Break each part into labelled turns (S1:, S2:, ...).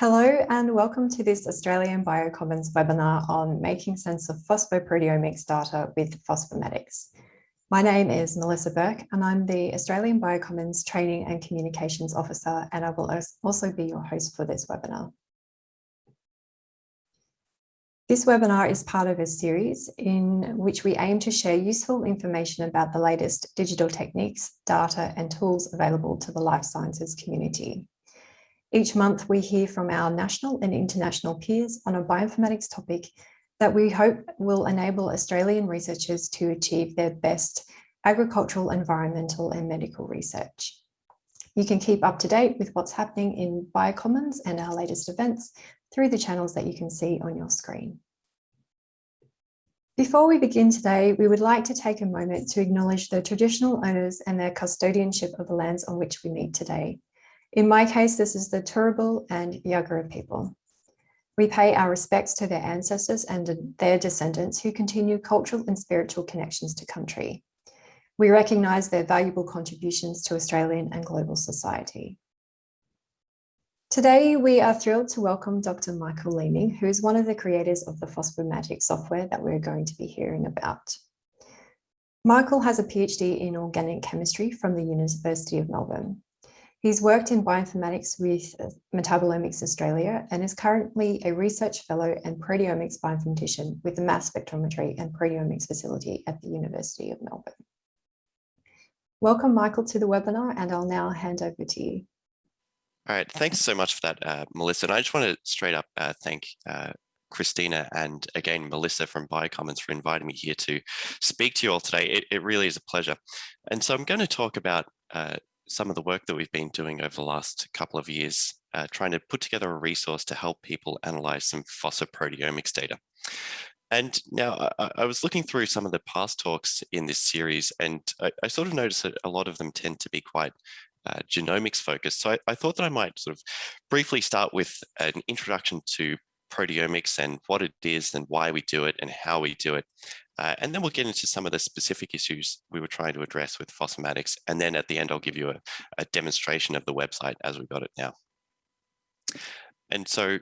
S1: Hello and welcome to this Australian Biocommons webinar on making sense of phosphoproteomics data with Phosphomatics. My name is Melissa Burke and I'm the Australian Biocommons Training and Communications Officer and I will also be your host for this webinar. This webinar is part of a series in which we aim to share useful information about the latest digital techniques, data and tools available to the life sciences community. Each month we hear from our national and international peers on a bioinformatics topic that we hope will enable Australian researchers to achieve their best agricultural, environmental and medical research. You can keep up to date with what's happening in Biocommons and our latest events through the channels that you can see on your screen. Before we begin today, we would like to take a moment to acknowledge the traditional owners and their custodianship of the lands on which we meet today. In my case, this is the Turrbal and Yagara people. We pay our respects to their ancestors and their descendants who continue cultural and spiritual connections to country. We recognise their valuable contributions to Australian and global society. Today, we are thrilled to welcome Dr. Michael Leeming, who is one of the creators of the Phosphomatics software that we're going to be hearing about. Michael has a PhD in organic chemistry from the University of Melbourne. He's worked in bioinformatics with Metabolomics Australia and is currently a research fellow and proteomics bioinformatician with the mass spectrometry and proteomics facility at the University of Melbourne. Welcome, Michael, to the webinar, and I'll now hand over to you.
S2: All right, thanks so much for that, uh, Melissa. And I just want to straight up uh, thank uh, Christina and again, Melissa from Biocommons for inviting me here to speak to you all today. It, it really is a pleasure. And so I'm going to talk about uh, some of the work that we've been doing over the last couple of years, uh, trying to put together a resource to help people analyze some phosphoproteomics data. And now I, I, was looking through some of the past talks in this series, and I, I sort of noticed that a lot of them tend to be quite uh, genomics focused. So I, I, thought that I might sort of briefly start with an introduction to proteomics and what it is and why we do it and how we do it. Uh, and then we'll get into some of the specific issues we were trying to address with Phosphomatics. And then at the end, I'll give you a, a demonstration of the website as we've got it now. And so,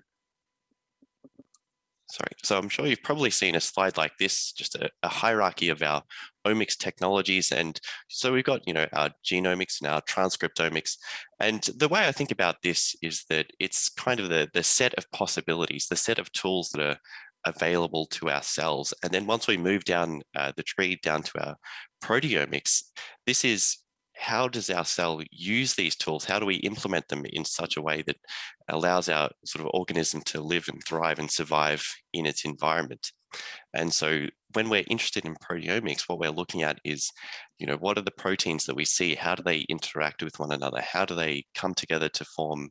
S2: sorry, so I'm sure you've probably seen a slide like this, just a, a hierarchy of our omics technologies. And so we've got, you know, our genomics and our transcriptomics. And the way I think about this is that it's kind of the, the set of possibilities, the set of tools that are available to our cells. And then once we move down uh, the tree down to our proteomics, this is how does our cell use these tools? How do we implement them in such a way that allows our sort of organism to live and thrive and survive in its environment? And so when we're interested in proteomics, what we're looking at is, you know, what are the proteins that we see? How do they interact with one another? How do they come together to form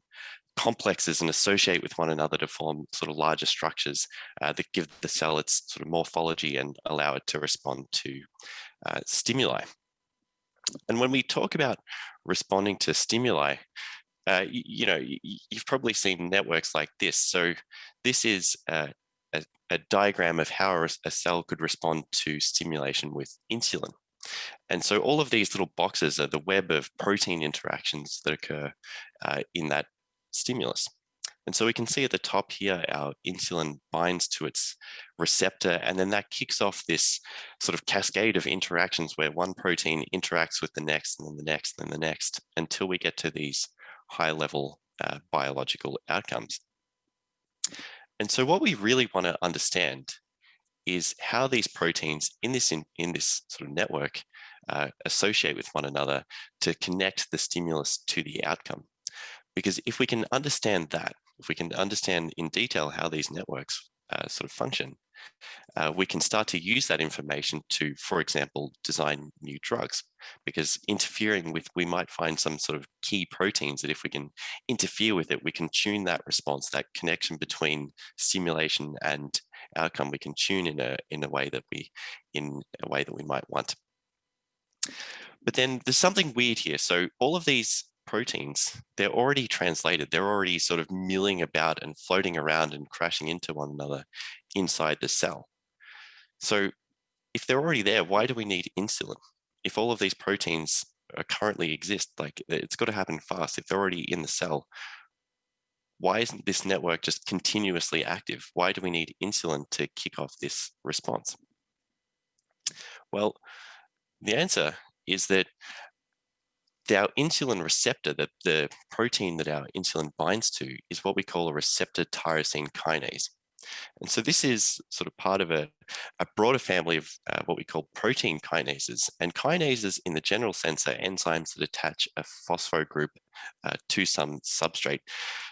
S2: complexes and associate with one another to form sort of larger structures uh, that give the cell its sort of morphology and allow it to respond to uh, stimuli. And when we talk about responding to stimuli, uh, you, you, know, you've probably seen networks like this. So this is a, a, a diagram of how a, a cell could respond to stimulation with insulin. And so all of these little boxes are the web of protein interactions that occur uh, in that stimulus. And so we can see at the top here, our insulin binds to its receptor, and then that kicks off this sort of cascade of interactions where one protein interacts with the next, and then the next, and then the next, until we get to these high level uh, biological outcomes. And so what we really want to understand is how these proteins in this, in, in this sort of network uh, associate with one another to connect the stimulus to the outcome. Because if we can understand that, if we can understand in detail how these networks uh, sort of function, uh, we can start to use that information to, for example, design new drugs. Because interfering with, we might find some sort of key proteins that if we can interfere with it, we can tune that response, that connection between stimulation and outcome, we can tune in a, in a way that we, in a way that we might want. But then there's something weird here. So all of these proteins, they're already translated. They're already sort of milling about and floating around and crashing into one another inside the cell. So if they're already there, why do we need insulin? If all of these proteins currently exist, like it's got to happen fast. If they're already in the cell, why isn't this network just continuously active? Why do we need insulin to kick off this response? Well, the answer is that our insulin receptor, the, the protein that our insulin binds to, is what we call a receptor tyrosine kinase. And so this is sort of part of a, a broader family of uh, what we call protein kinases. And kinases in the general sense are enzymes that attach a phospho group uh, to some substrate.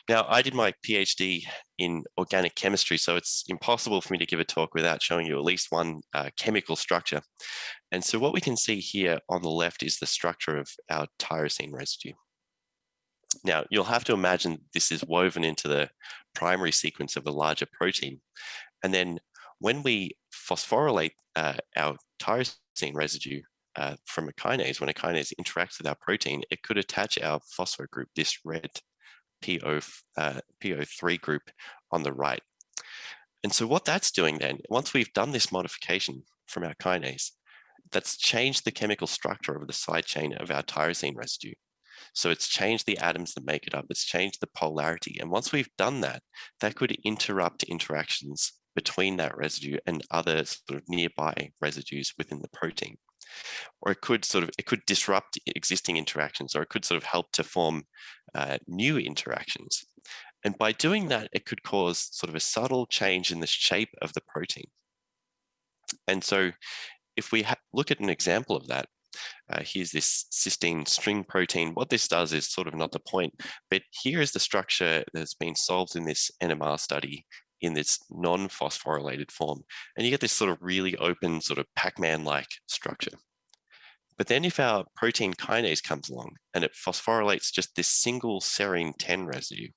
S2: Now, I did my PhD in organic chemistry, so it's impossible for me to give a talk without showing you at least one uh, chemical structure. And so what we can see here on the left is the structure of our tyrosine residue. Now, you'll have to imagine this is woven into the primary sequence of a larger protein. And then when we phosphorylate uh, our tyrosine residue uh, from a kinase, when a kinase interacts with our protein, it could attach our phospho group, this red PO, uh, PO3 group on the right. And so what that's doing then, once we've done this modification from our kinase, that's changed the chemical structure of the side chain of our tyrosine residue. So it's changed the atoms that make it up. It's changed the polarity. And once we've done that, that could interrupt interactions between that residue and other sort of nearby residues within the protein. Or it could sort of, it could disrupt existing interactions, or it could sort of help to form uh, new interactions. And by doing that, it could cause sort of a subtle change in the shape of the protein. And so if we look at an example of that, uh, here's this cysteine string protein. What this does is sort of not the point, but here is the structure that's been solved in this NMR study in this non-phosphorylated form. And you get this sort of really open sort of Pac-Man-like structure. But then if our protein kinase comes along and it phosphorylates just this single serine 10 residue,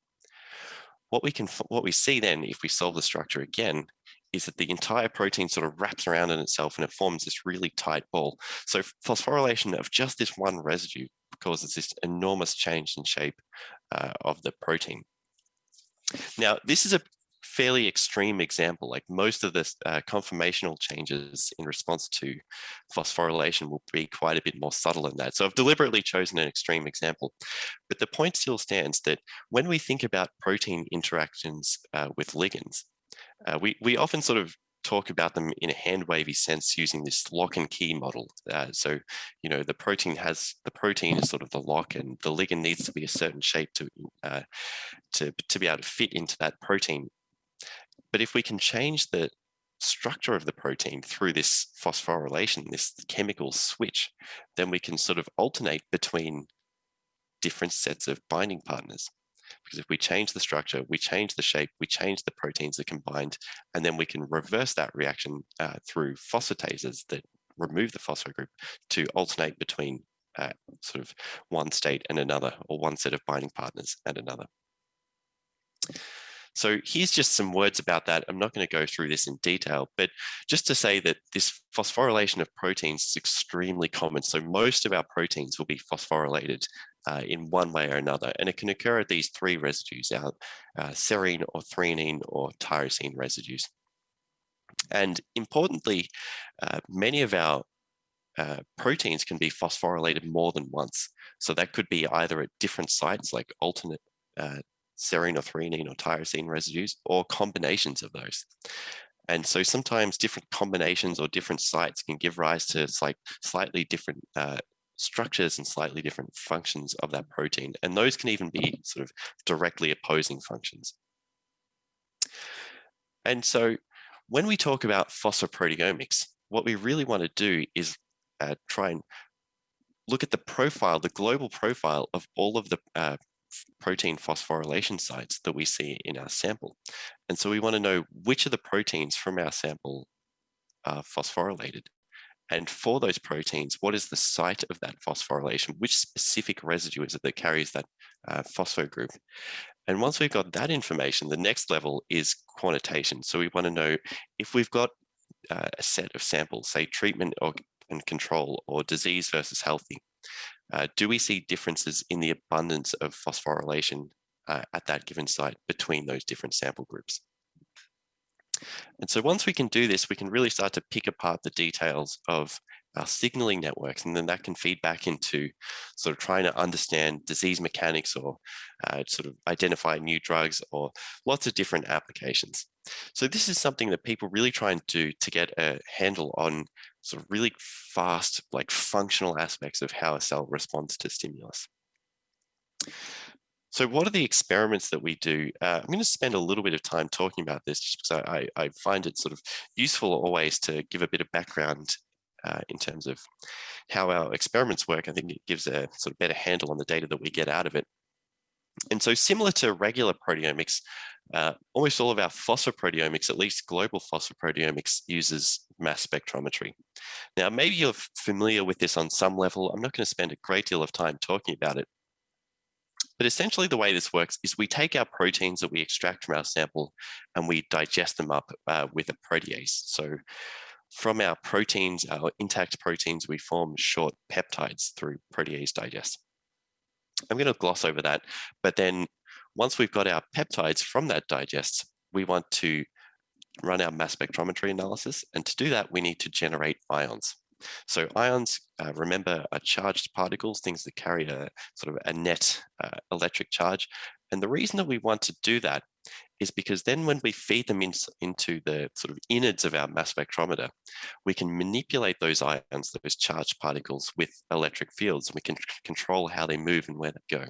S2: what we can what we see then if we solve the structure again is that the entire protein sort of wraps around in itself and it forms this really tight ball. So phosphorylation of just this one residue causes this enormous change in shape uh, of the protein. Now, this is a fairly extreme example, like most of the uh, conformational changes in response to phosphorylation will be quite a bit more subtle than that. So I've deliberately chosen an extreme example, but the point still stands that when we think about protein interactions uh, with ligands, uh, we, we often sort of talk about them in a hand wavy sense using this lock and key model. Uh, so, you know, the protein has, the protein is sort of the lock and the ligand needs to be a certain shape to, uh, to, to be able to fit into that protein. But if we can change the structure of the protein through this phosphorylation, this chemical switch, then we can sort of alternate between different sets of binding partners. Because if we change the structure, we change the shape, we change the proteins that combined, and then we can reverse that reaction uh, through phosphatases that remove the phospho group to alternate between uh, sort of one state and another, or one set of binding partners and another. So here's just some words about that. I'm not going to go through this in detail, but just to say that this phosphorylation of proteins is extremely common. So most of our proteins will be phosphorylated uh, in one way or another. And it can occur at these three residues, our uh, serine or threonine or tyrosine residues. And importantly, uh, many of our uh, proteins can be phosphorylated more than once. So that could be either at different sites like alternate uh, serine or threonine or tyrosine residues or combinations of those. And so sometimes different combinations or different sites can give rise to like slightly different uh, structures and slightly different functions of that protein. And those can even be sort of directly opposing functions. And so when we talk about phosphoproteomics, what we really want to do is uh, try and look at the profile, the global profile of all of the uh, protein phosphorylation sites that we see in our sample. And so we want to know which of the proteins from our sample are phosphorylated. And for those proteins, what is the site of that phosphorylation? Which specific residue is it that carries that uh, phospho group? And once we've got that information, the next level is quantitation. So we want to know if we've got uh, a set of samples, say treatment or, and control or disease versus healthy, uh, do we see differences in the abundance of phosphorylation uh, at that given site between those different sample groups? And so once we can do this, we can really start to pick apart the details of our signaling networks, and then that can feed back into sort of trying to understand disease mechanics or uh, sort of identify new drugs or lots of different applications. So this is something that people really try and do to get a handle on sort of really fast, like functional aspects of how a cell responds to stimulus. So what are the experiments that we do? Uh, I'm going to spend a little bit of time talking about this just because I, I find it sort of useful always to give a bit of background uh, in terms of how our experiments work. I think it gives a sort of better handle on the data that we get out of it. And so similar to regular proteomics, uh, almost all of our phosphoproteomics, at least global phosphoproteomics, uses mass spectrometry. Now, maybe you're familiar with this on some level. I'm not going to spend a great deal of time talking about it. But essentially the way this works is we take our proteins that we extract from our sample and we digest them up uh, with a protease. So from our proteins, our intact proteins, we form short peptides through protease digest. I'm going to gloss over that, but then once we've got our peptides from that digest, we want to run our mass spectrometry analysis. And to do that, we need to generate ions. So ions, uh, remember, are charged particles, things that carry a sort of a net uh, electric charge. And the reason that we want to do that is because then when we feed them in, into the sort of innards of our mass spectrometer, we can manipulate those ions, those charged particles with electric fields, we can control how they move and where they go.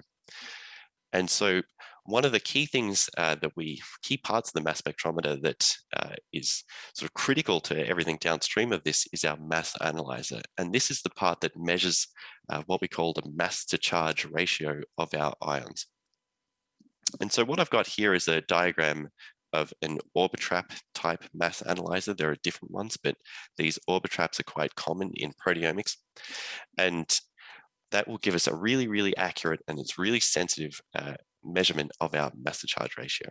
S2: And so one of the key things uh, that we, key parts of the mass spectrometer that uh, is sort of critical to everything downstream of this is our mass analyzer. And this is the part that measures uh, what we call the mass to charge ratio of our ions. And so what I've got here is a diagram of an Orbitrap type mass analyzer. There are different ones, but these Orbitraps are quite common in proteomics. And that will give us a really, really accurate and it's really sensitive uh, measurement of our mass to charge ratio.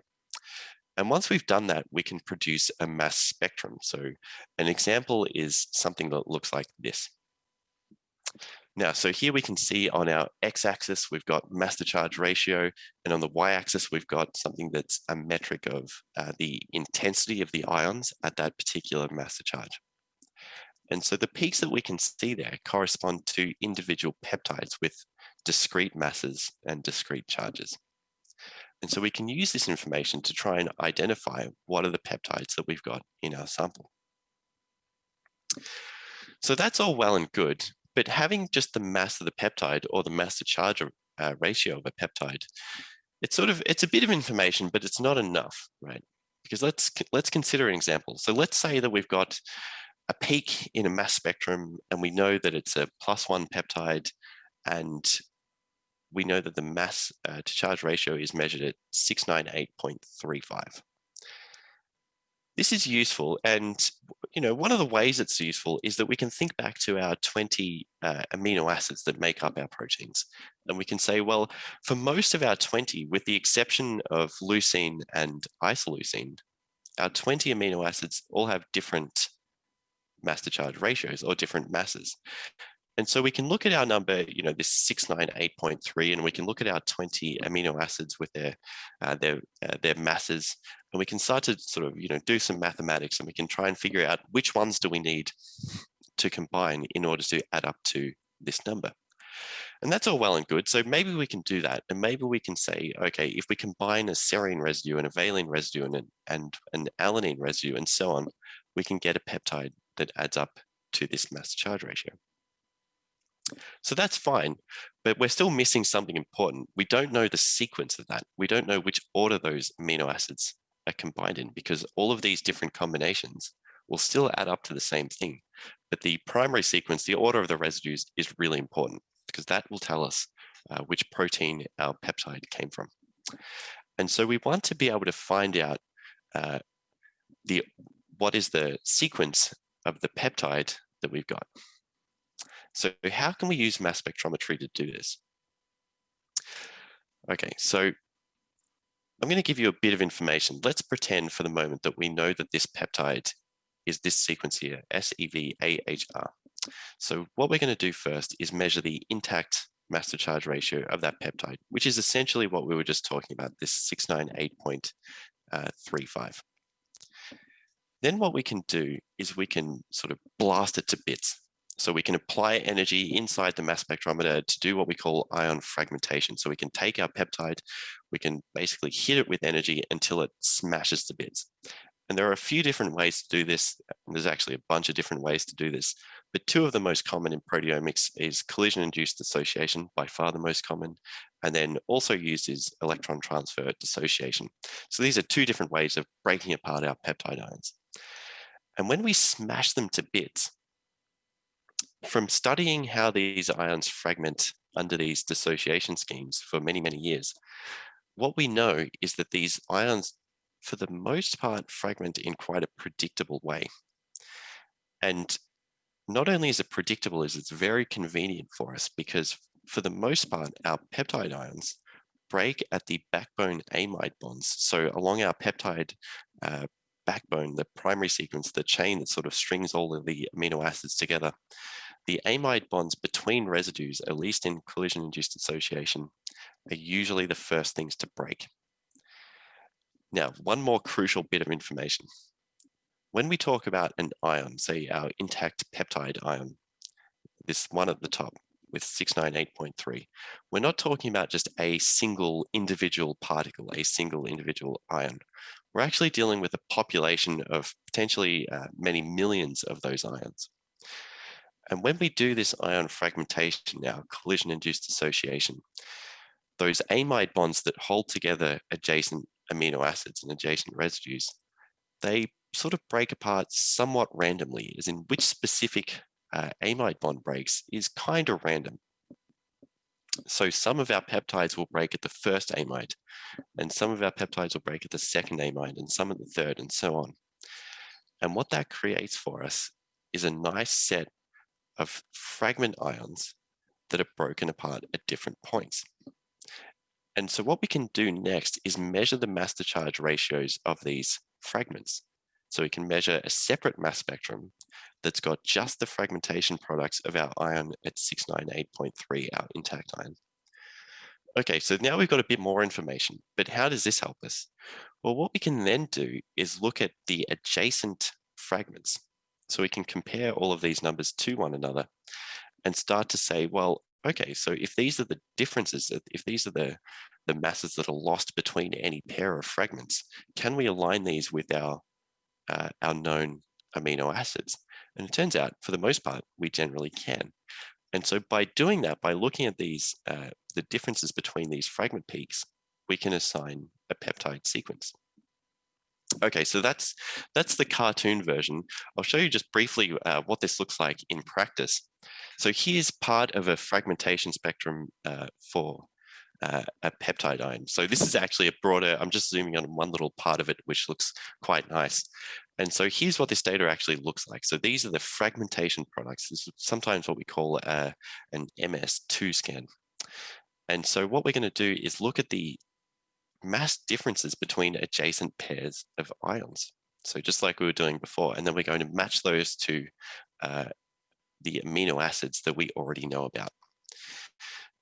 S2: And once we've done that, we can produce a mass spectrum. So an example is something that looks like this. Now, so here we can see on our x-axis, we've got mass to charge ratio, and on the y-axis, we've got something that's a metric of uh, the intensity of the ions at that particular mass to charge. And so the peaks that we can see there correspond to individual peptides with discrete masses and discrete charges. And so we can use this information to try and identify what are the peptides that we've got in our sample. So that's all well and good, but having just the mass of the peptide or the mass to charge uh, ratio of a peptide, it's sort of, it's a bit of information, but it's not enough, right? Because let's, let's consider an example. So let's say that we've got a peak in a mass spectrum and we know that it's a plus one peptide and we know that the mass uh, to charge ratio is measured at 698.35. This is useful and you know one of the ways it's useful is that we can think back to our 20 uh, amino acids that make up our proteins and we can say well for most of our 20 with the exception of leucine and isoleucine our 20 amino acids all have different mass to charge ratios or different masses. And so we can look at our number, you know, this 698.3, and we can look at our 20 amino acids with their, uh, their, uh, their masses, and we can start to sort of, you know, do some mathematics and we can try and figure out which ones do we need to combine in order to add up to this number. And that's all well and good. So maybe we can do that. And maybe we can say, okay, if we combine a serine residue and a valine residue and an, and an alanine residue and so on, we can get a peptide that adds up to this mass charge ratio. So that's fine, but we're still missing something important. We don't know the sequence of that. We don't know which order those amino acids are combined in because all of these different combinations will still add up to the same thing. But the primary sequence, the order of the residues is really important because that will tell us uh, which protein our peptide came from. And so we want to be able to find out uh, the what is the sequence of the peptide that we've got. So how can we use mass spectrometry to do this? Okay, so I'm going to give you a bit of information. Let's pretend for the moment that we know that this peptide is this sequence here, SEVAHR. So what we're going to do first is measure the intact mass to charge ratio of that peptide, which is essentially what we were just talking about, this 698.35. Then what we can do is we can sort of blast it to bits. So we can apply energy inside the mass spectrometer to do what we call ion fragmentation. So we can take our peptide, we can basically hit it with energy until it smashes to bits. And there are a few different ways to do this. There's actually a bunch of different ways to do this. But two of the most common in proteomics is collision-induced dissociation, by far the most common, and then also used is electron transfer dissociation. So these are two different ways of breaking apart our peptide ions. And when we smash them to bits, from studying how these ions fragment under these dissociation schemes for many, many years, what we know is that these ions, for the most part, fragment in quite a predictable way. And not only is it predictable, is it's very convenient for us because for the most part, our peptide ions break at the backbone amide bonds. So along our peptide uh, backbone, the primary sequence, the chain that sort of strings all of the amino acids together, the amide bonds between residues, at least in collision-induced dissociation, are usually the first things to break. Now, one more crucial bit of information. When we talk about an ion, say our intact peptide ion, this one at the top with 698.3, we're not talking about just a single individual particle, a single individual ion. We're actually dealing with a population of potentially uh, many millions of those ions. And when we do this ion fragmentation now, collision-induced dissociation, those amide bonds that hold together adjacent amino acids and adjacent residues, they sort of break apart somewhat randomly, as in which specific uh, amide bond breaks is kind of random. So some of our peptides will break at the first amide, and some of our peptides will break at the second amide, and some at the third, and so on. And what that creates for us is a nice set of fragment ions that are broken apart at different points. And so what we can do next is measure the mass to charge ratios of these fragments. So we can measure a separate mass spectrum that's got just the fragmentation products of our ion at 698.3, our intact ion. Okay, so now we've got a bit more information, but how does this help us? Well, what we can then do is look at the adjacent fragments. So we can compare all of these numbers to one another and start to say, well, okay, so if these are the differences, if these are the, the masses that are lost between any pair of fragments, can we align these with our, uh, our known amino acids? And it turns out, for the most part, we generally can. And so by doing that, by looking at these, uh, the differences between these fragment peaks, we can assign a peptide sequence. Okay, so that's that's the cartoon version. I'll show you just briefly uh, what this looks like in practice. So here's part of a fragmentation spectrum uh, for uh, a peptide ion. So this is actually a broader, I'm just zooming on one little part of it, which looks quite nice. And so here's what this data actually looks like. So these are the fragmentation products. This is sometimes what we call uh, an MS2 scan. And so what we're going to do is look at the mass differences between adjacent pairs of ions. So just like we were doing before, and then we're going to match those to uh, the amino acids that we already know about.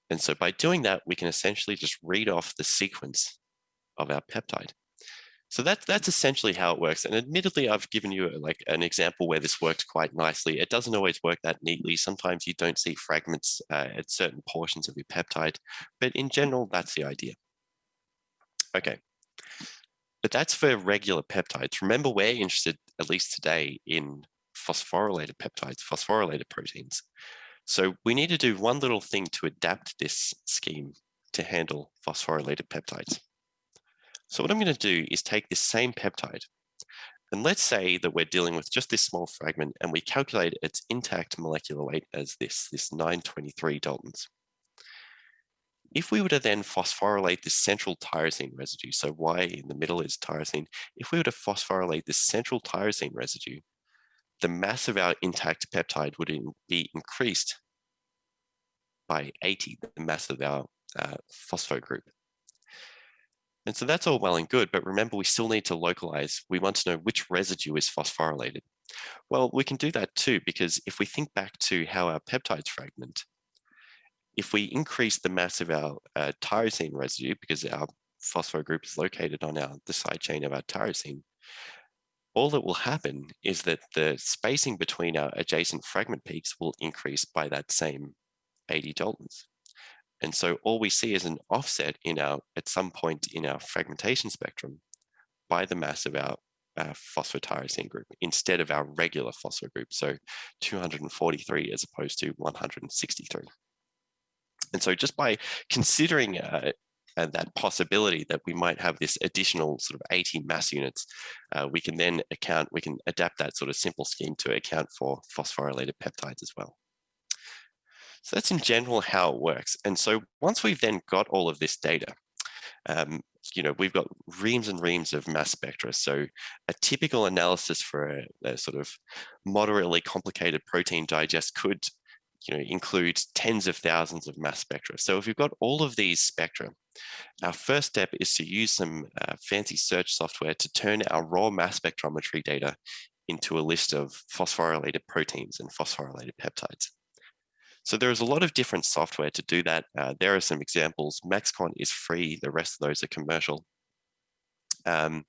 S2: And so by doing that, we can essentially just read off the sequence of our peptide. So that's that's essentially how it works. And admittedly, I've given you like an example where this works quite nicely. It doesn't always work that neatly. Sometimes you don't see fragments uh, at certain portions of your peptide, but in general, that's the idea. Okay, but that's for regular peptides. Remember, we're interested, at least today, in phosphorylated peptides, phosphorylated proteins. So we need to do one little thing to adapt this scheme to handle phosphorylated peptides. So what I'm going to do is take this same peptide, and let's say that we're dealing with just this small fragment and we calculate its intact molecular weight as this, this 923 Daltons. If we were to then phosphorylate this central tyrosine residue, so Y in the middle is tyrosine, if we were to phosphorylate this central tyrosine residue, the mass of our intact peptide would in, be increased by 80, the mass of our uh, phospho group. And so that's all well and good, but remember we still need to localize. We want to know which residue is phosphorylated. Well, we can do that too, because if we think back to how our peptides fragment, if we increase the mass of our uh, tyrosine residue, because our phospho group is located on our, the side chain of our tyrosine, all that will happen is that the spacing between our adjacent fragment peaks will increase by that same 80 Daltons. And so all we see is an offset in our, at some point in our fragmentation spectrum by the mass of our, phosphotyrosine group instead of our regular phosphor group. So 243 as opposed to 163. And so just by considering uh, uh, that possibility that we might have this additional sort of 80 mass units, uh, we can then account, we can adapt that sort of simple scheme to account for phosphorylated peptides as well. So that's in general how it works. And so once we've then got all of this data, um, you know, we've got reams and reams of mass spectra. So a typical analysis for a, a sort of moderately complicated protein digest could you know, include tens of thousands of mass spectra. So if you've got all of these spectra, our first step is to use some uh, fancy search software to turn our raw mass spectrometry data into a list of phosphorylated proteins and phosphorylated peptides. So there's a lot of different software to do that. Uh, there are some examples. MaxQuant is free. The rest of those are commercial. Um,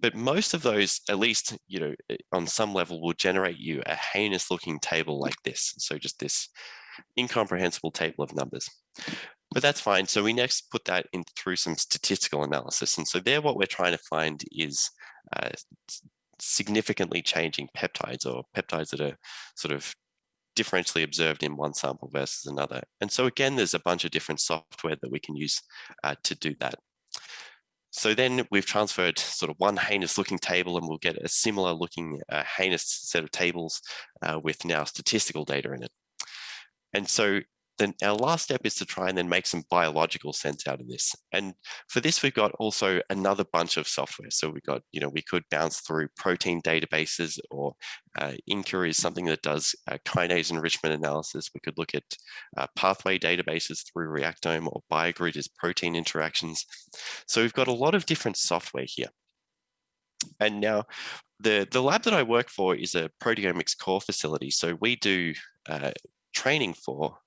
S2: but most of those, at least, you know, eh, on some level will generate you a heinous looking table like this. So just this incomprehensible table of numbers. But that's fine. So we next put that in through some statistical analysis. And so there what we're trying to find is uh, significantly changing peptides or peptides that are sort of differentially observed in one sample versus another. And so again, there's a bunch of different software that we can use uh, to do that. So then we've transferred sort of one heinous looking table and we'll get a similar looking uh, heinous set of tables uh, with now statistical data in it. And so then our last step is to try and then make some biological sense out of this. And for this, we've got also another bunch of software. So we've got, you know, we could bounce through protein databases or uh, is something that does uh, kinase enrichment analysis. We could look at uh, pathway databases through Reactome or BioGrid is protein interactions. So we've got a lot of different software here. And now the, the lab that I work for is a proteomics core facility. So we do uh, training for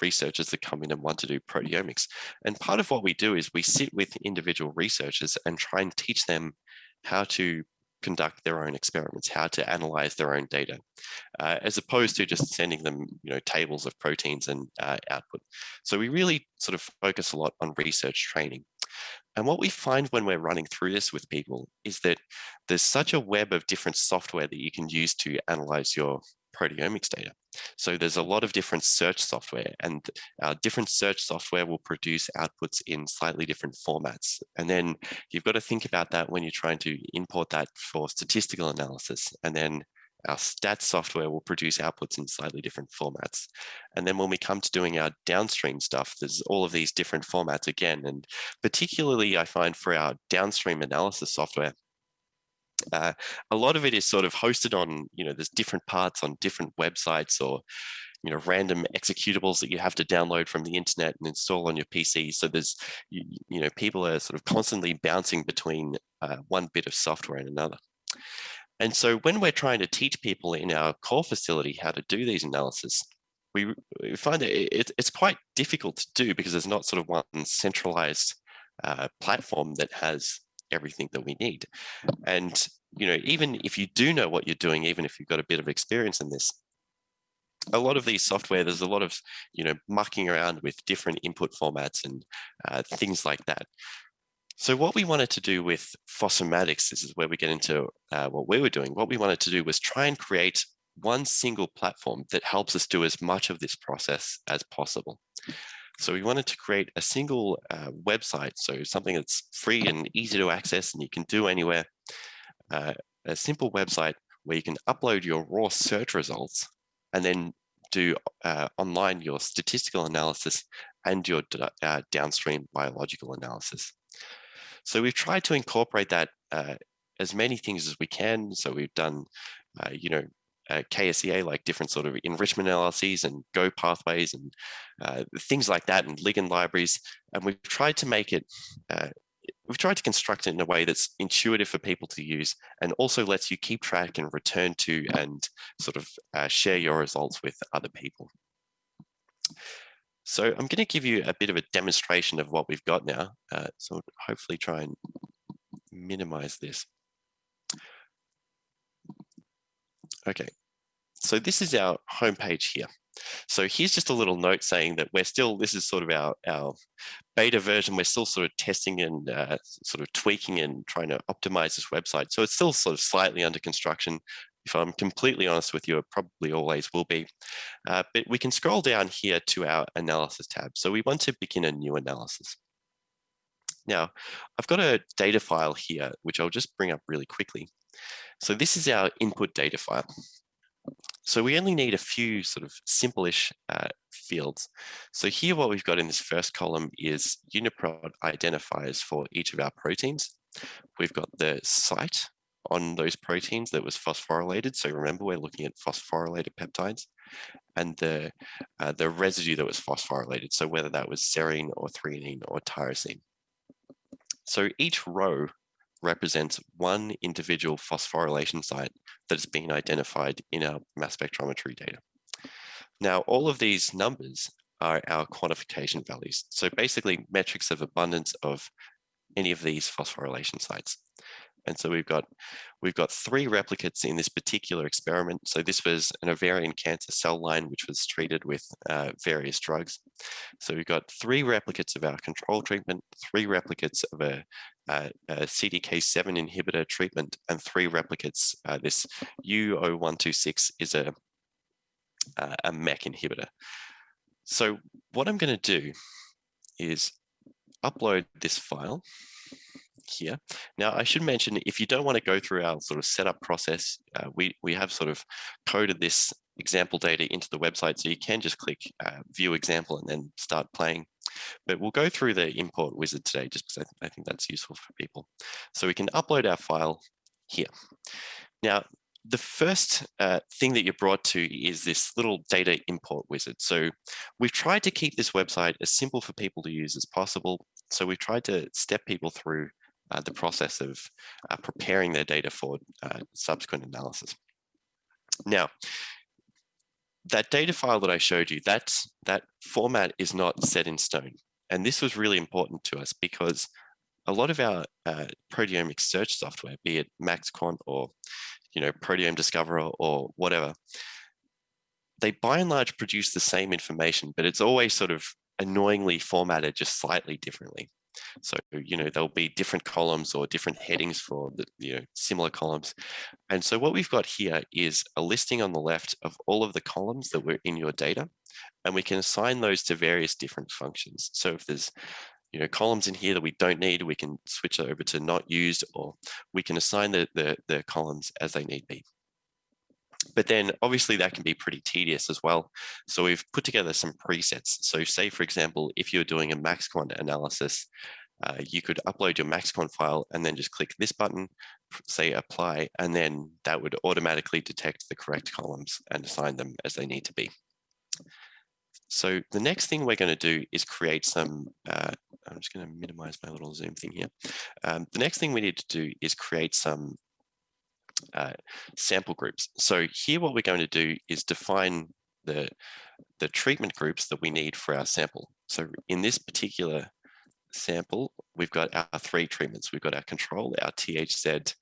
S2: researchers that come in and want to do proteomics. And part of what we do is we sit with individual researchers and try and teach them how to conduct their own experiments, how to analyze their own data, uh, as opposed to just sending them, you know, tables of proteins and uh, output. So we really sort of focus a lot on research training. And what we find when we're running through this with people is that there's such a web of different software that you can use to analyze your proteomics data. So there's a lot of different search software and uh, different search software will produce outputs in slightly different formats. And then you've got to think about that when you're trying to import that for statistical analysis. And then our stats software will produce outputs in slightly different formats. And then when we come to doing our downstream stuff, there's all of these different formats again. And particularly I find for our downstream analysis software, uh, a lot of it is sort of hosted on, you know, there's different parts on different websites or, you know, random executables that you have to download from the internet and install on your PC. So there's, you, you know, people are sort of constantly bouncing between uh, one bit of software and another. And so when we're trying to teach people in our core facility how to do these analysis, we, we find that it, it's quite difficult to do because there's not sort of one centralized uh, platform that has everything that we need. And, you know, even if you do know what you're doing, even if you've got a bit of experience in this, a lot of these software, there's a lot of, you know, mucking around with different input formats and uh, things like that. So what we wanted to do with Phosphomatics, this is where we get into uh, what we were doing. What we wanted to do was try and create one single platform that helps us do as much of this process as possible. So we wanted to create a single uh, website, so something that's free and easy to access and you can do anywhere, uh, a simple website where you can upload your raw search results and then do uh, online your statistical analysis and your uh, downstream biological analysis. So we've tried to incorporate that uh, as many things as we can. So we've done, uh, you know, uh, KSEA, like different sort of enrichment analyses and Go pathways and uh, things like that and ligand libraries. And we've tried to make it, uh, we've tried to construct it in a way that's intuitive for people to use and also lets you keep track and return to and sort of uh, share your results with other people. So I'm going to give you a bit of a demonstration of what we've got now. Uh, so hopefully try and minimize this. Okay, so this is our homepage here. So here's just a little note saying that we're still, this is sort of our, our beta version. We're still sort of testing and uh, sort of tweaking and trying to optimize this website. So it's still sort of slightly under construction. If I'm completely honest with you, it probably always will be. Uh, but we can scroll down here to our analysis tab. So we want to begin a new analysis. Now, I've got a data file here, which I'll just bring up really quickly. So this is our input data file. So we only need a few sort of simple-ish uh, fields. So here what we've got in this first column is UniProt identifiers for each of our proteins. We've got the site on those proteins that was phosphorylated. So remember, we're looking at phosphorylated peptides and the, uh, the residue that was phosphorylated. So whether that was serine or threonine or tyrosine. So each row represents one individual phosphorylation site that has been identified in our mass spectrometry data. Now, all of these numbers are our quantification values. So basically metrics of abundance of any of these phosphorylation sites. And so we've got we've got three replicates in this particular experiment. So this was an ovarian cancer cell line which was treated with uh, various drugs. So we've got three replicates of our control treatment, three replicates of a CDK7 inhibitor treatment, and three replicates. Uh, this U0126 is a, a MEK inhibitor. So what I'm going to do is upload this file here. Now, I should mention, if you don't want to go through our sort of setup process, uh, we, we have sort of coded this example data into the website, so you can just click uh, view example and then start playing. But we'll go through the import wizard today, just because I, th I think that's useful for people. So we can upload our file here. Now, the first uh, thing that you're brought to is this little data import wizard. So we've tried to keep this website as simple for people to use as possible. So we've tried to step people through uh, the process of uh, preparing their data for uh, subsequent analysis. Now, that data file that I showed you, that, that format is not set in stone. And this was really important to us because a lot of our uh, proteomic search software, be it MaxQuant or you know, Proteome Discoverer or whatever, they by and large produce the same information, but it's always sort of annoyingly formatted just slightly differently. So, you know, there'll be different columns or different headings for the, you know, similar columns. And so what we've got here is a listing on the left of all of the columns that were in your data, and we can assign those to various different functions. So if there's you know, columns in here that we don't need, we can switch over to not used, or we can assign the, the, the columns as they need be. But then obviously that can be pretty tedious as well. So we've put together some presets. So say, for example, if you're doing a MaxQuant analysis, uh, you could upload your MaxQuant file and then just click this button, say apply, and then that would automatically detect the correct columns and assign them as they need to be. So the next thing we're going to do is create some, uh, I'm just going to minimize my little Zoom thing here. Um, the next thing we need to do is create some uh, sample groups. So here what we're going to do is define the, the treatment groups that we need for our sample. So in this particular sample, we've got our three treatments. We've got our control, our THZ,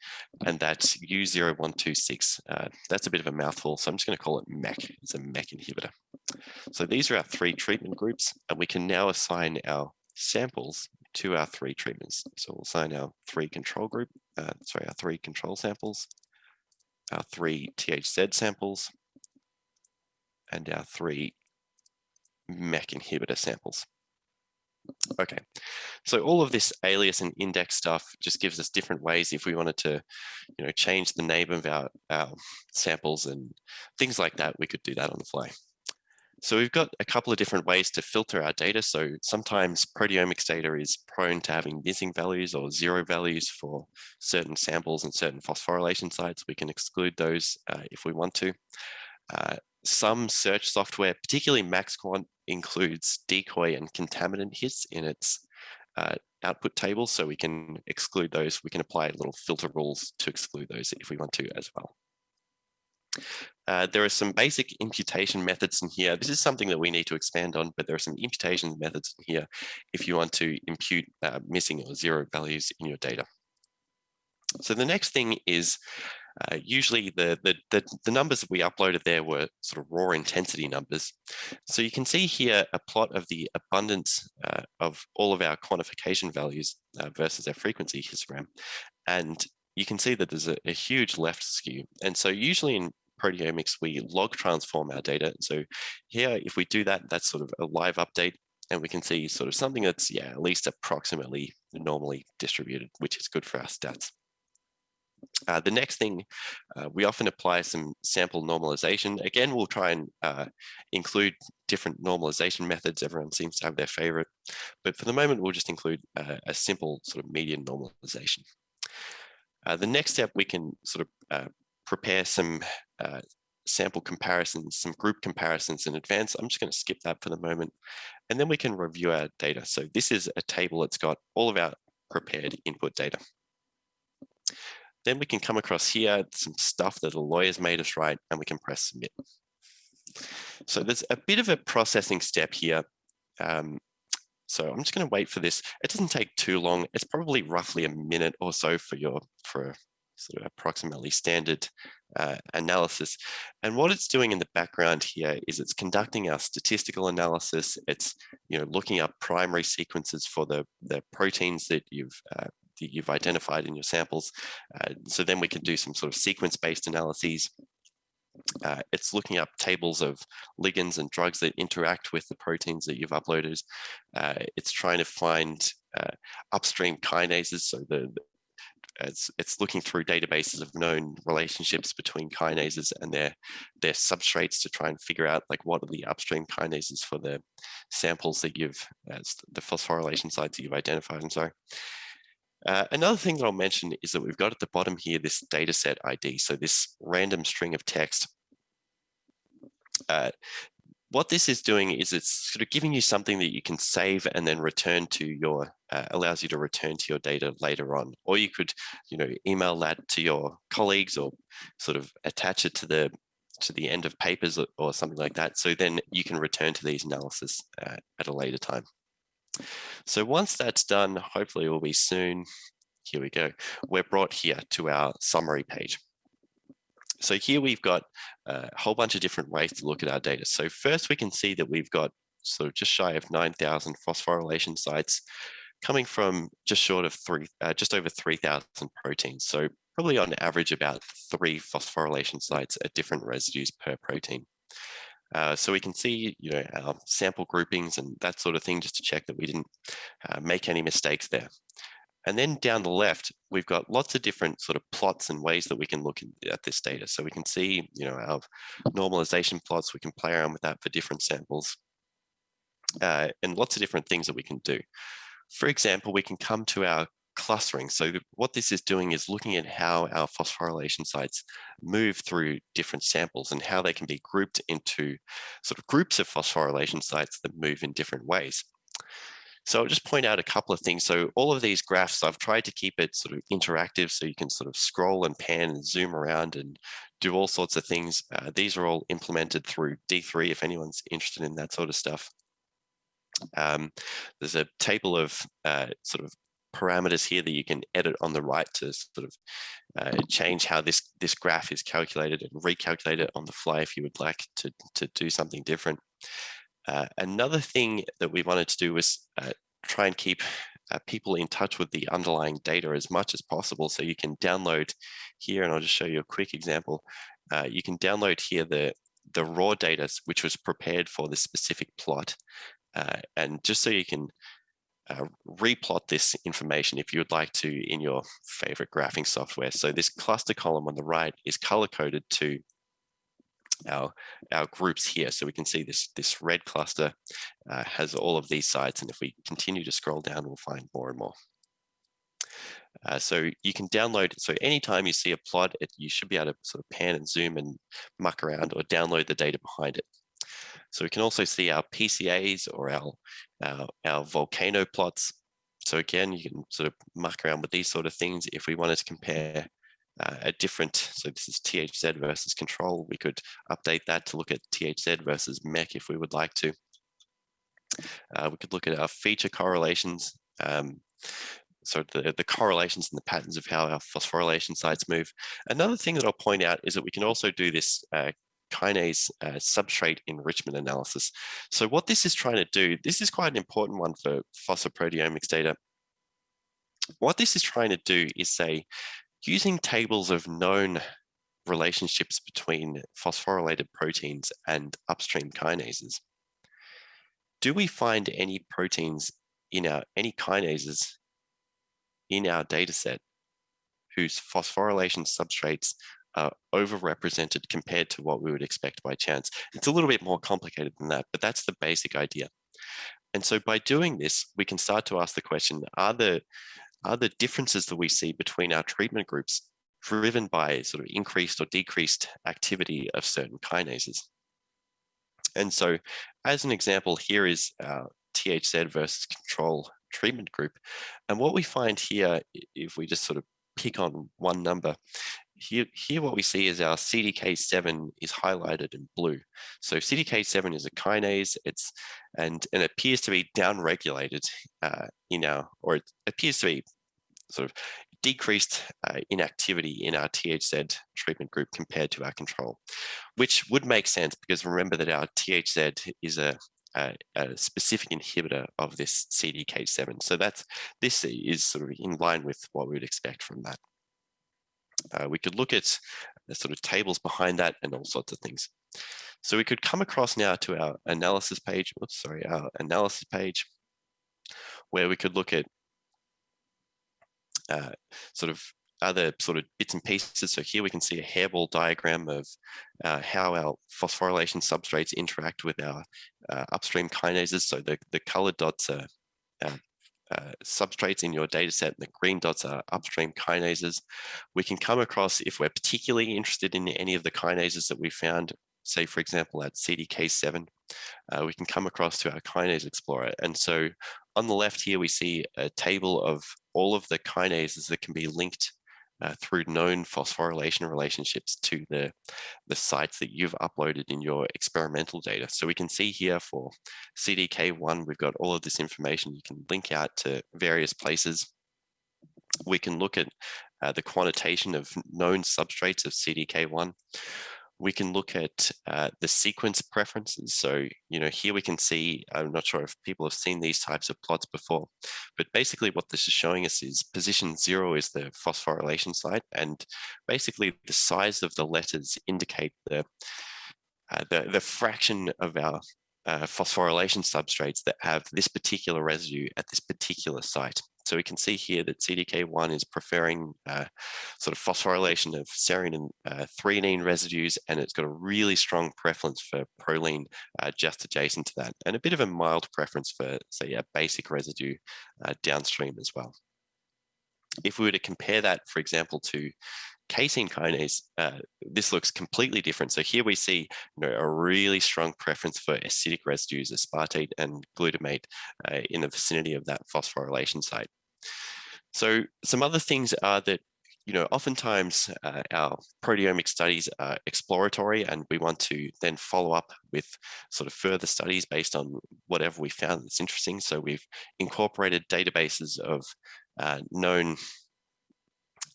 S2: and that's U0126. Uh, that's a bit of a mouthful, so I'm just going to call it MEK. It's a MEK inhibitor. So these are our three treatment groups, and we can now assign our samples to our three treatments. So we'll assign our three control group, uh, sorry, our three control samples, our three THZ samples, and our three MEK inhibitor samples. Okay, so all of this alias and index stuff just gives us different ways if we wanted to, you know, change the name of our, our samples and things like that, we could do that on the fly. So we've got a couple of different ways to filter our data. So sometimes proteomics data is prone to having missing values or zero values for certain samples and certain phosphorylation sites. We can exclude those uh, if we want to. Uh, some search software, particularly MaxQuant, includes decoy and contaminant hits in its uh, output table. So we can exclude those. We can apply little filter rules to exclude those if we want to as well. Uh, there are some basic imputation methods in here. This is something that we need to expand on, but there are some imputation methods in here if you want to impute uh, missing or zero values in your data. So the next thing is Uh, usually the, the, the, the, numbers that we uploaded there were sort of raw intensity numbers. So you can see here a plot of the abundance uh, of all of our quantification values uh, versus our frequency histogram. And you can see that there's a, a huge left skew. And so usually in proteomics, we log transform our data. So here, if we do that, that's sort of a live update and we can see sort of something that's, yeah, at least approximately normally distributed, which is good for our stats. Uh, the next thing, uh, we often apply some sample normalization. Again, we'll try and uh, include different normalization methods. Everyone seems to have their favorite, but for the moment, we'll just include a simple sort of median normalization. Uh, the next step, we can sort of uh, prepare some uh, sample comparisons, some group comparisons in advance. I'm just going to skip that for the moment. And then we can review our data. So this is a table that's got all of our prepared input data. Then we can come across here, some stuff that a lawyer's made us write, and we can press submit. So there's a bit of a processing step here. Um, so I'm just going to wait for this. It doesn't take too long. It's probably roughly a minute or so for your for sort of approximately standard uh, analysis. And what it's doing in the background here is it's conducting our statistical analysis. It's you know looking up primary sequences for the the proteins that you've uh, that you've identified in your samples. Uh, so then we can do some sort of sequence-based analyses. Uh, it's looking up tables of ligands and drugs that interact with the proteins that you've uploaded. Uh, it's trying to find uh, upstream kinases, so the, it's, it's looking through databases of known relationships between kinases and their, their substrates to try and figure out like what are the upstream kinases for the samples that you've, as the phosphorylation sites that you've identified, I'm sorry. Uh, another thing that I'll mention is that we've got at the bottom here this dataset ID, so this random string of text. Uh, what this is doing is it's sort of giving you something that you can save and then return to your, uh, allows you to return to your data later on. Or you could, you know, email that to your colleagues or sort of attach it to the to the end of papers or, something like that. So then you can return to these analysis uh, at a later time. So once that's done, hopefully it will be soon. Here we go. We're brought here to our summary page. So here we've got a whole bunch of different ways to look at our data. So first we can see that we've got sort of just shy of 9,000 phosphorylation sites coming from just short of three, uh, just over 3,000 proteins. So probably on average about three phosphorylation sites at different residues per protein. Uh, so we can see, you know, our sample groupings and that sort of thing, just to check that we didn't uh, make any mistakes there. And then down the left, we've got lots of different sort of plots and ways that we can look at this data. So we can see, you know, our normalization plots, we can play around with that for different samples uh, and lots of different things that we can do. For example, we can come to our clustering. So what this is doing is looking at how our phosphorylation sites move through different samples and how they can be grouped into sort of groups of phosphorylation sites that move in different ways. So I'll just point out a couple of things. So all of these graphs, I've tried to keep it sort of interactive so you can sort of scroll and pan and zoom around and do all sorts of things. Uh, these are all implemented through D3 if anyone's interested in that sort of stuff. Um, there's a table of uh, sort of parameters here that you can edit on the right to sort of uh, change how this, this graph is calculated and recalculate it on the fly if you would like to, to do something different. Uh, another thing that we wanted to do was uh, try and keep uh, people in touch with the underlying data as much as possible. So you can download here, and I'll just show you a quick example. Uh, you can download here the, the raw data, which was prepared for this specific plot. Uh, and just so you can uh, replot this information if you would like to in your favorite graphing software. So this cluster column on the right is color coded to our, our groups here. So we can see this, this red cluster uh, has all of these sites. And if we continue to scroll down, we'll find more and more. Uh, so you can download, so anytime you see a plot, it, you should be able to sort of pan and zoom and muck around or download the data behind it. So we can also see our PCAs or our, our, our volcano plots. So again, you can sort of muck around with these sort of things. If we wanted to compare uh, a different, so this is THZ versus control, we could update that to look at THZ versus MEC if we would like to. Uh, we could look at our feature correlations. Um, so the, the correlations and the patterns of how our phosphorylation sites move. Another thing that I'll point out is that we can also do this uh, kinase uh, substrate enrichment analysis. So what this is trying to do, this is quite an important one for phosphoproteomics data. What this is trying to do is say, using tables of known relationships between phosphorylated proteins and upstream kinases, do we find any proteins in our, any kinases in our data set whose phosphorylation substrates are overrepresented compared to what we would expect by chance. It's a little bit more complicated than that, but that's the basic idea. And so by doing this, we can start to ask the question, are the, are the differences that we see between our treatment groups driven by sort of increased or decreased activity of certain kinases? And so as an example, here is our THZ versus control treatment group. And what we find here, if we just sort of pick on one number, here, here what we see is our CDK7 is highlighted in blue. So CDK7 is a kinase, it's and, and it appears to be downregulated uh, in our, or it appears to be sort of decreased uh, inactivity in our THZ treatment group compared to our control, which would make sense because remember that our THZ is a a, a, specific inhibitor of this CDK7. So that's this is sort of in line with what we would expect from that. Uh, we could look at the sort of tables behind that and all sorts of things. So we could come across now to our analysis page, oops, sorry, our analysis page, where we could look at uh, sort of other sort of bits and pieces. So here we can see a hairball diagram of uh, how our phosphorylation substrates interact with our uh, upstream kinases. So the, the colored dots are uh, substrates in your data set the green dots are upstream kinases. We can come across, if we're particularly interested in any of the kinases that we found, say, for example, at CDK7, uh, we can come across to our kinase explorer. And so on the left here, we see a table of all of the kinases that can be linked uh, through known phosphorylation relationships to the, the sites that you've uploaded in your experimental data. So we can see here for CDK1, we've got all of this information. You can link out to various places. We can look at uh, the quantitation of known substrates of CDK1 we can look at uh, the sequence preferences. So, you know, here we can see, I'm not sure if people have seen these types of plots before, but basically what this is showing us is position zero is the phosphorylation site. And basically the size of the letters indicate the, uh, the, the fraction of our uh, phosphorylation substrates that have this particular residue at this particular site. So we can see here that CDK1 is preferring uh, sort of phosphorylation of serine and uh, threonine residues, and it's got a really strong preference for proline uh, just adjacent to that, and a bit of a mild preference for, say, a basic residue uh, downstream as well. If we were to compare that, for example, to casein kinase, uh, this looks completely different. So here we see you know, a really strong preference for acidic residues, aspartate and glutamate uh, in the vicinity of that phosphorylation site. So some other things are that you know, oftentimes uh, our proteomic studies are exploratory and we want to then follow up with sort of further studies based on whatever we found that's interesting. So we've incorporated databases of uh, known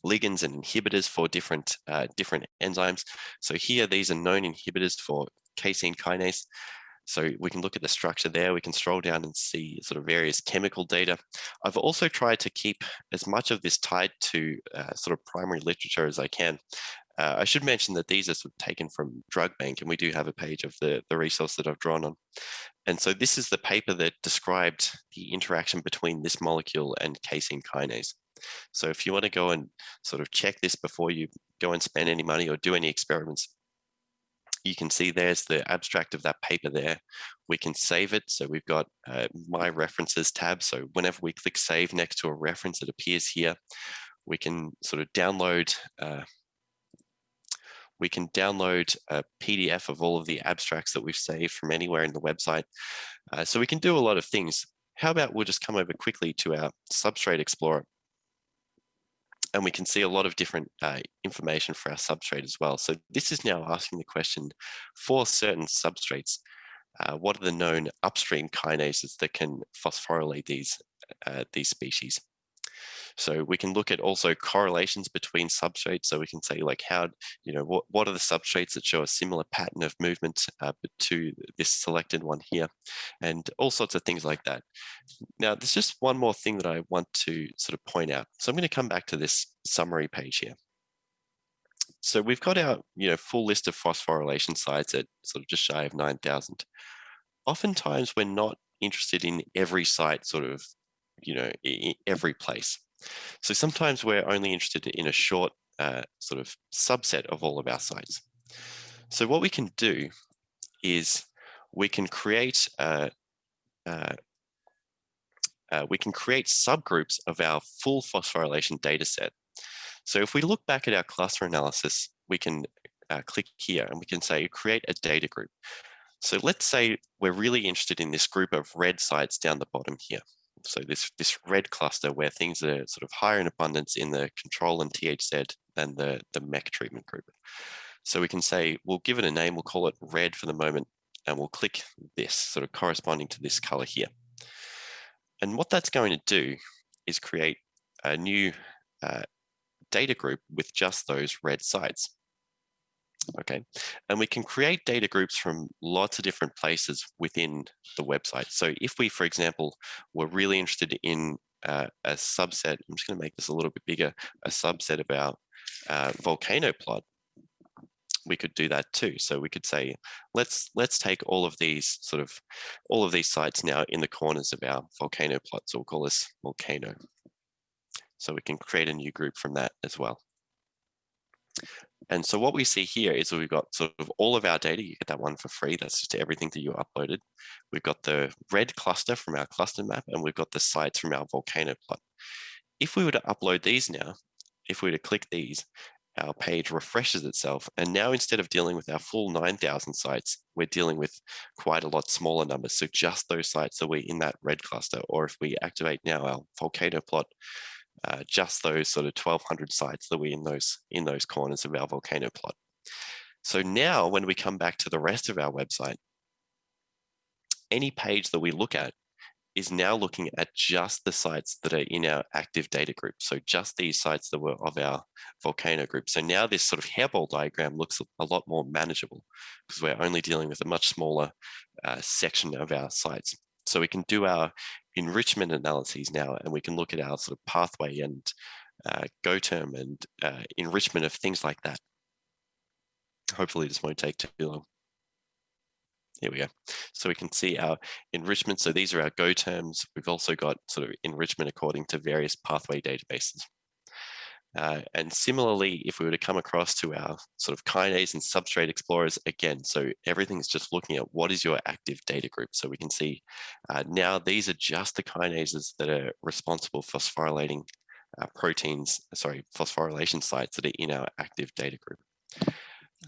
S2: ligands and inhibitors for different uh, different enzymes. So here, these are known inhibitors for casein kinase. So we can look at the structure there. We can scroll down and see sort of various chemical data. I've also tried to keep as much of this tied to uh, sort of primary literature as I can. Uh, I should mention that these are sort of taken from Drug Bank, and we do have a page of the, the resource that I've drawn on. And so this is the paper that described the interaction between this molecule and casein kinase. So if you want to go and sort of check this before you go and spend any money or do any experiments, you can see there's the abstract of that paper there. We can save it. So we've got uh, my references tab. So whenever we click save next to a reference, it appears here. We can sort of download uh, we can download a PDF of all of the abstracts that we've saved from anywhere in the website. Uh, so we can do a lot of things. How about we'll just come over quickly to our Substrate Explorer and we can see a lot of different uh, information for our substrate as well. So this is now asking the question for certain substrates, uh, what are the known upstream kinases that can phosphorylate these, uh, these species? So we can look at also correlations between substrates. So we can say like how, you know, what, what are the substrates that show a similar pattern of movement uh, to this selected one here and all sorts of things like that. Now, there's just one more thing that I want to sort of point out. So I'm going to come back to this summary page here. So we've got our you know, full list of phosphorylation sites at sort of just shy of 9,000. Oftentimes we're not interested in every site sort of, you know, every place. So sometimes we're only interested in a short uh, sort of subset of all of our sites. So what we can do is we can create uh, uh, uh, we can create subgroups of our full phosphorylation data set. So if we look back at our cluster analysis, we can uh, click here and we can say create a data group. So let's say we're really interested in this group of red sites down the bottom here. So this, this red cluster where things are sort of higher in abundance in the control and THZ than the, the MEC treatment group. So we can say, we'll give it a name, we'll call it red for the moment, and we'll click this sort of corresponding to this color here. And what that's going to do is create a new uh, data group with just those red sites. Okay, and we can create data groups from lots of different places within the website. So if we, for example, were really interested in uh, a subset, I'm just going to make this a little bit bigger, a subset of our uh, volcano plot, we could do that too. So we could say, let's let's take all of these sort of all of these sites now in the corners of our volcano plot. So we'll call this volcano. So we can create a new group from that as well. And so what we see here is we've got sort of all of our data. You get that one for free. That's just everything that you uploaded. We've got the red cluster from our cluster map, and we've got the sites from our volcano plot. If we were to upload these now, if we were to click these, our page refreshes itself. And now instead of dealing with our full 9,000 sites, we're dealing with quite a lot smaller numbers. So just those sites that we're in that red cluster, or if we activate now our volcano plot, uh, just those sort of 1200 sites that we're in those, in those corners of our volcano plot. So now when we come back to the rest of our website, any page that we look at is now looking at just the sites that are in our active data group. So just these sites that were of our volcano group. So now this sort of hairball diagram looks a lot more manageable because we're only dealing with a much smaller uh, section of our sites. So we can do our enrichment analyses now and we can look at our sort of pathway and uh, GO term and uh, enrichment of things like that. Hopefully this won't take too long. Here we go. So we can see our enrichment. So these are our GO terms. We've also got sort of enrichment according to various pathway databases. Uh, and similarly, if we were to come across to our sort of kinase and substrate explorers again, so everything's just looking at what is your active data group. So we can see uh, now these are just the kinases that are responsible for phosphorylating uh, proteins, sorry, phosphorylation sites that are in our active data group.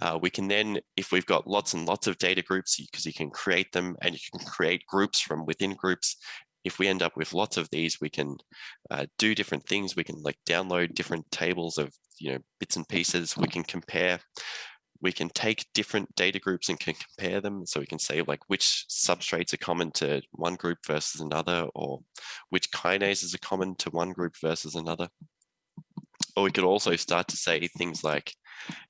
S2: Uh, we can then, if we've got lots and lots of data groups, because you can create them and you can create groups from within groups. If we end up with lots of these, we can uh, do different things. We can like download different tables of you know bits and pieces. We can compare. We can take different data groups and can compare them. So we can say like which substrates are common to one group versus another, or which kinases are common to one group versus another. Or we could also start to say things like,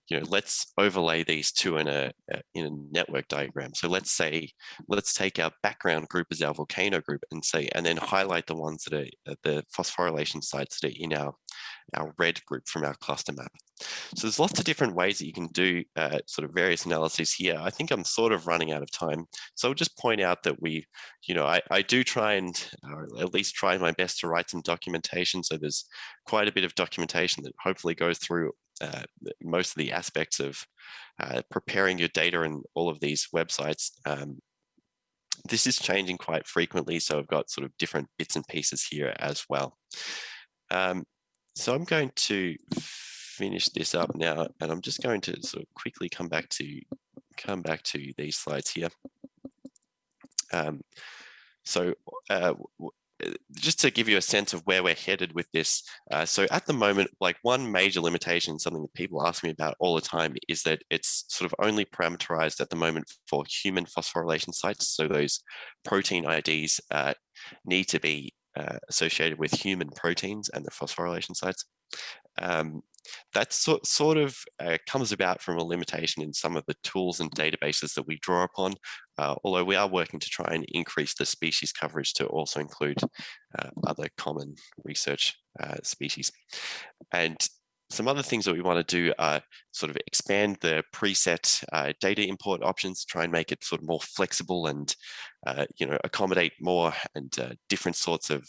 S2: you know, let's overlay these two in a, in a network diagram. So let's say, let's take our background group as our volcano group and say, and then highlight the ones that are uh, the phosphorylation sites that are in our, our red group from our cluster map. So there's lots of different ways that you can do uh, sort of various analyses here. I think I'm sort of running out of time. So I'll just point out that we, you know, I, I do try and or at least try my best to write some documentation. So there's quite a bit of documentation that hopefully goes through uh, most of the aspects of uh, preparing your data and all of these websites. Um, this is changing quite frequently, so I've got sort of different bits and pieces here as well. Um, so I'm going to finish this up now, and I'm just going to sort of quickly come back to come back to these slides here. Um, so uh, just to give you a sense of where we're headed with this. Uh, so at the moment, like one major limitation, something that people ask me about all the time is that it's sort of only parameterized at the moment for human phosphorylation sites. So those protein IDs uh, need to be uh, associated with human proteins and the phosphorylation sites. Um, that sort, sort of uh, comes about from a limitation in some of the tools and databases that we draw upon, uh, although we are working to try and increase the species coverage to also include uh, other common research uh, species. And some other things that we want to do are sort of expand the preset uh, data import options, try and make it sort of more flexible and, uh, you know, accommodate more and different sorts of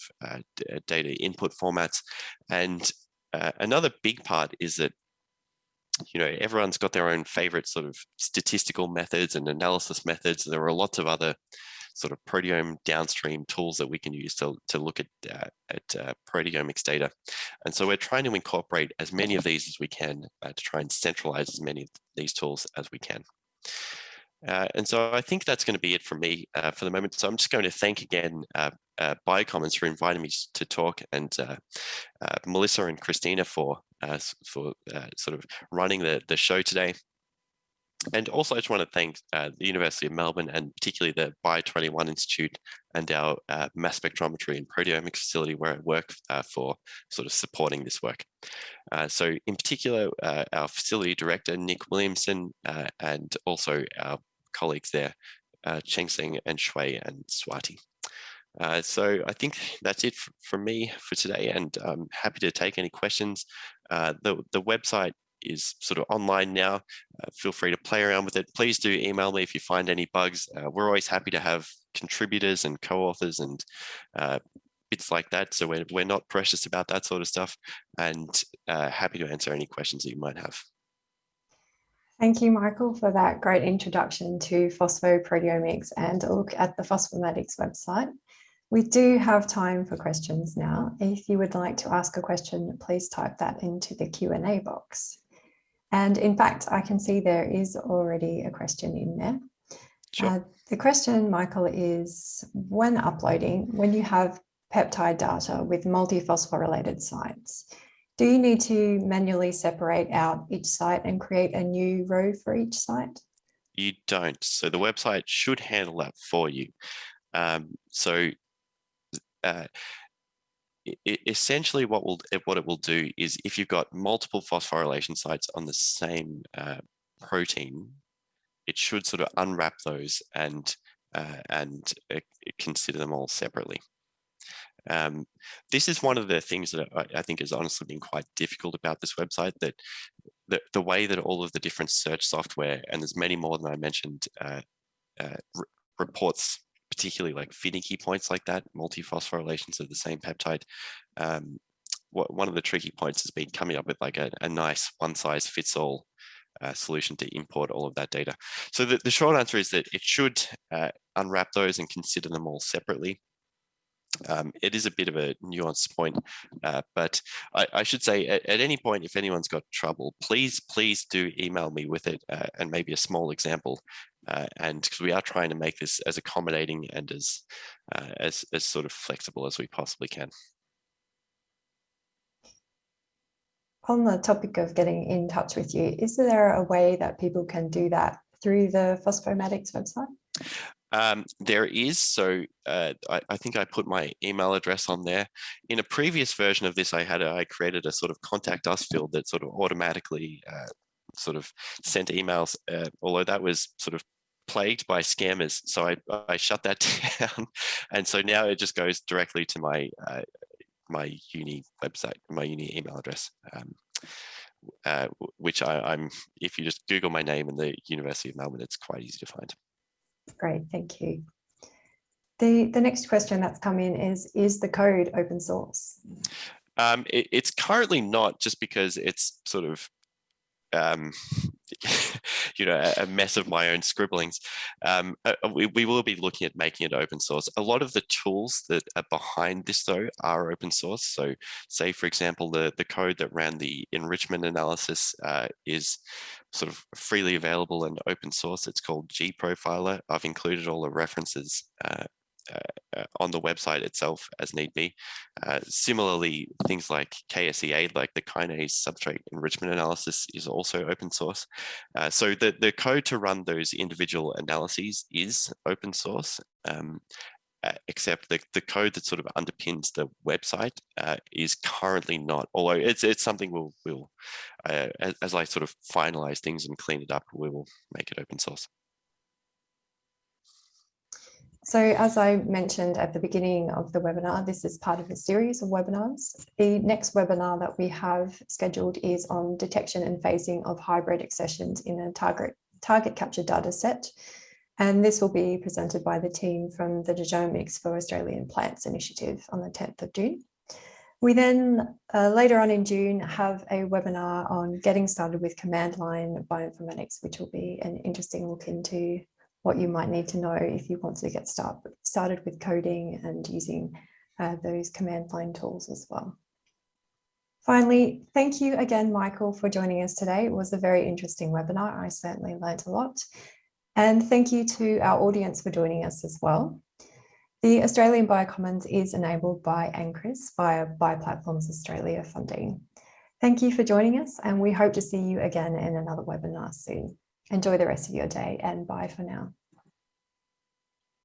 S2: data input formats. And uh, another big part is that you know, everyone's got their own favorite sort of statistical methods and analysis methods. There are lots of other sort of proteome downstream tools that we can use to, to look at, uh, at uh, proteomics data. And so we're trying to incorporate as many of these as we can uh, to try and centralize as many of these tools as we can. Uh, and so I think that's going to be it for me uh, for the moment. So I'm just going to thank again uh, uh, Biocommons for inviting me to talk and uh, uh, Melissa and Christina for for sort of running the, the show today. And also, I just want to thank uh, the University of Melbourne and particularly the Bio21 Institute and our uh, mass spectrometry and proteomics facility where I work uh, for sort of supporting this work. Uh, so in particular, uh, our facility director, Nick Williamson, uh, and also our colleagues there, Ching Seng and Shuai and Swati. Uh, so I think that's it from me for today and I'm happy to take any questions. Uh, the, the website is sort of online now. Uh, feel free to play around with it. Please do email me if you find any bugs. Uh, we're always happy to have contributors and co-authors and uh, bits like that. So we're, we're not precious about that sort of stuff and uh, happy to answer any questions that you might have.
S1: Thank you, Michael, for that great introduction to phosphoproteomics and a look at the Phosphomatics website. We do have time for questions now. If you would like to ask a question, please type that into the Q&A box. And in fact, I can see there is already a question in there. Sure. Uh, the question, Michael, is when uploading, when you have peptide data with multiphosphorylated sites, do you need to manually separate out each site and create a new row for each site?
S2: You don't. So the website should handle that for you. Um, so uh, essentially what will what it will do is if you've got multiple phosphorylation sites on the same uh, protein, it should sort of unwrap those and uh, and uh, consider them all separately. Um, this is one of the things that I, I, think has honestly been quite difficult about this website that the, the way that all of the different search software, and there's many more than I mentioned, uh, uh, reports particularly like finicky points like that, multiphosphorylations of the same peptide. Um, what, one of the tricky points has been coming up with like a, a nice one size fits all uh, solution to import all of that data. So the, the short answer is that it should uh, unwrap those and consider them all separately. Um, it is a bit of a nuanced point, uh, but I, I, should say at, at, any point, if anyone's got trouble, please, please do email me with it uh, and maybe a small example uh, and because we are trying to make this as accommodating and as, uh, as, as sort of flexible as we possibly can.
S1: On the topic of getting in touch with you, is there a way that people can do that through the Phosphomatics website?
S2: Um, there is, so uh, I, I, think I put my email address on there. In a previous version of this, I had a, I created a sort of contact us field that sort of automatically uh, sort of sent emails, uh, although that was sort of plagued by scammers. So I, I shut that down. And so now it just goes directly to my uh, my uni website, my uni email address, um, uh, which I, am if you just Google my name in the University of Melbourne, it's quite easy to find.
S1: Great, thank you. The, the next question that's come in is, is the code open source?
S2: Um, it, it's currently not just because it's sort of um, you know, a, mess of my own scribblings. Um, uh, uh, we, we will be looking at making it open source. A lot of the tools that are behind this though are open source. So say, for example, the, the code that ran the enrichment analysis uh, is sort of freely available and open source. It's called gProfiler. I've included all the references uh, uh, on the website itself as need be. Uh, similarly, things like KSEA, like the kinase substrate enrichment analysis is also open source. Uh, so the, the code to run those individual analyses is open source. Um, uh, except the, the code that sort of underpins the website uh, is currently not, although it's, it's something we'll, we'll uh, as, as I sort of finalize things and clean it up, we will make it open source.
S1: So as I mentioned at the beginning of the webinar, this is part of a series of webinars. The next webinar that we have scheduled is on detection and phasing of hybrid accessions in a target, target capture data set. And this will be presented by the team from the Genomics for Australian Plants initiative on the 10th of June. We then uh, later on in June have a webinar on getting started with command line bioinformatics, which will be an interesting look into what you might need to know if you want to get start, started with coding and using uh, those command line tools as well. Finally, thank you again, Michael, for joining us today. It was a very interesting webinar. I certainly learned a lot. And thank you to our audience for joining us as well. The Australian Biocommons is enabled by NCRIS via Bioplatforms Australia funding. Thank you for joining us and we hope to see you again in another webinar soon. Enjoy the rest of your day and bye for now.